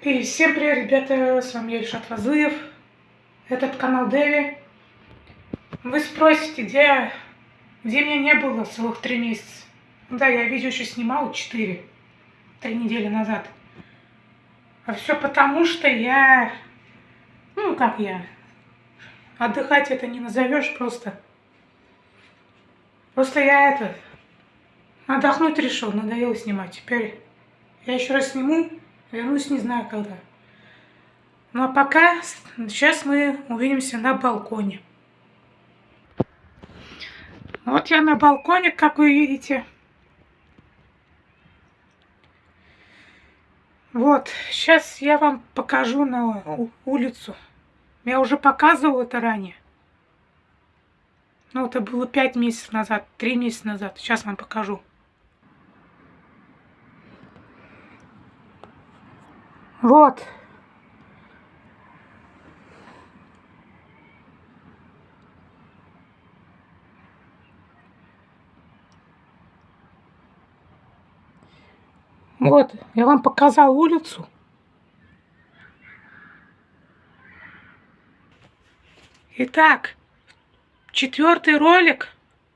И всем привет, ребята, с вами Ильшат Фазыев, этот канал Дэви. Вы спросите, где, где меня не было целых три месяца. Да, я видео еще снимал четыре, три недели назад. А все потому, что я, ну как я, отдыхать это не назовешь просто. Просто я это, отдохнуть решил, надоело снимать. Теперь я еще раз сниму Вернусь не знаю когда. Ну а пока, сейчас мы увидимся на балконе. Вот я на балконе, как вы видите. Вот, сейчас я вам покажу на улицу. Я уже показывал это ранее. Ну, это было пять месяцев назад, три месяца назад. Сейчас вам покажу. Вот. Вот, я вам показал улицу. Итак, четвертый ролик,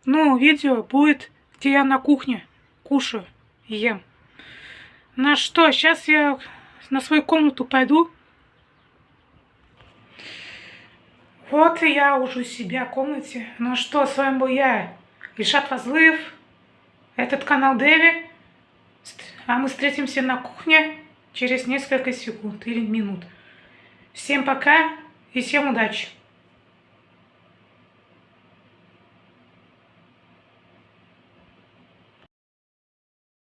ну, видео будет, где я на кухне кушаю, ем. На что, сейчас я на свою комнату пойду. Вот и я уже у себя в комнате. Ну что, с вами был я, Ильшат Фазлыев. Этот канал Дэви. А мы встретимся на кухне через несколько секунд или минут. Всем пока и всем удачи!